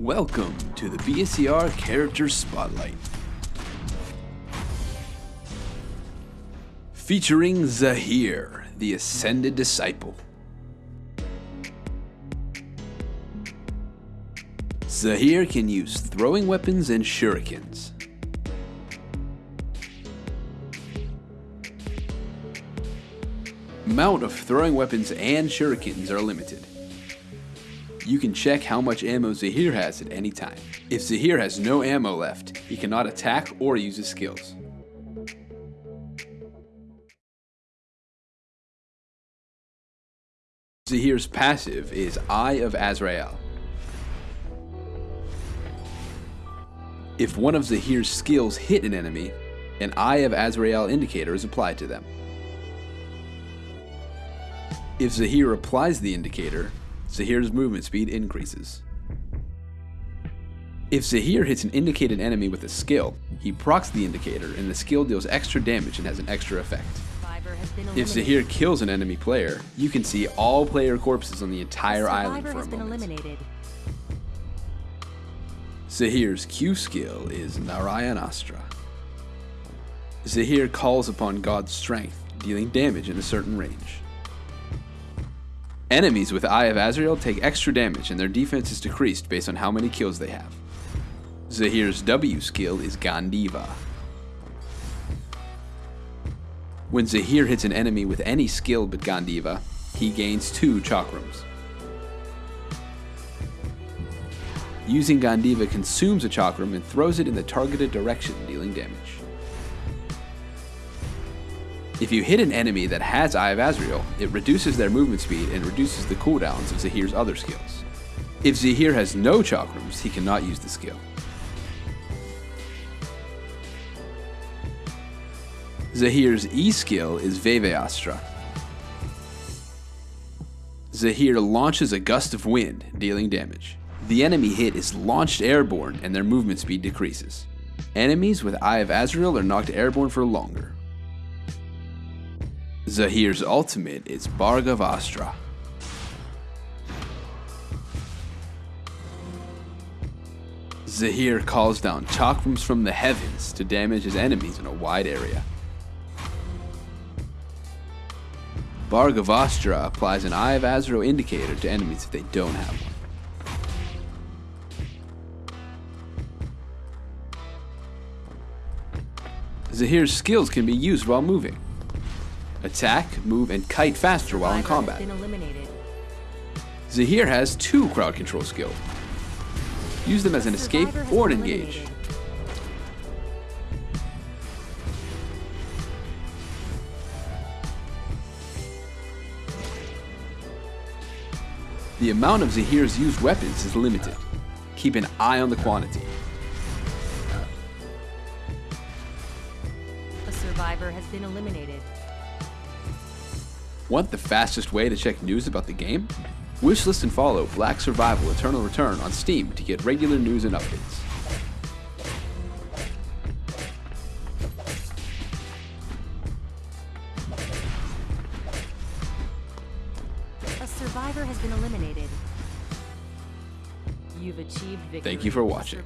Welcome to the BSER Character Spotlight. Featuring Zahir, the Ascended Disciple. Zahir can use throwing weapons and shurikens. Amount of throwing weapons and shurikens are limited. You can check how much ammo Zahir has at any time. If Zahir has no ammo left, he cannot attack or use his skills. Zahir's passive is Eye of Azrael. If one of Zahir's skills hit an enemy, an Eye of Azrael indicator is applied to them. If Zahir applies the indicator, Zahir's movement speed increases. If Zahir hits an indicated enemy with a skill, he procs the indicator and the skill deals extra damage and has an extra effect. If Zahir kills an enemy player, you can see all player corpses on the entire island for a moment. Zahir's Q skill is Narayanastra. Zahir calls upon God's strength, dealing damage in a certain range. Enemies with Eye of Azrael take extra damage and their defense is decreased based on how many kills they have. Zahir's W skill is Gandiva. When Zahir hits an enemy with any skill but Gandiva, he gains 2 chakrams. Using Gandiva consumes a chakram and throws it in the targeted direction, dealing damage. If you hit an enemy that has Eye of Azrael, it reduces their movement speed and reduces the cooldowns of Zahir's other skills. If Zahir has no chakrams, he cannot use the skill. Zahir's E skill is Vayavastra. Zahir launches a gust of wind, dealing damage. The enemy hit is launched airborne and their movement speed decreases. Enemies with Eye of Azrael are knocked airborne for longer. Zahir's ultimate is Bhargavastra. Zahir calls down chakrams from the heavens to damage his enemies in a wide area. Bhargavastra applies an Eye of Azrael indicator to enemies if they don't have one. Zahir's skills can be used while moving attack, move, and kite faster while in combat. Zahir has two crowd control skills. Use them as an escape or an engage. The amount of Zahir's used weapons is limited. Keep an eye on the quantity. A survivor has been eliminated. Want the fastest way to check news about the game? Wishlist and follow Black Survival Eternal Return on Steam to get regular news and updates. A survivor has been eliminated. You've achieved victory. Thank you for watching.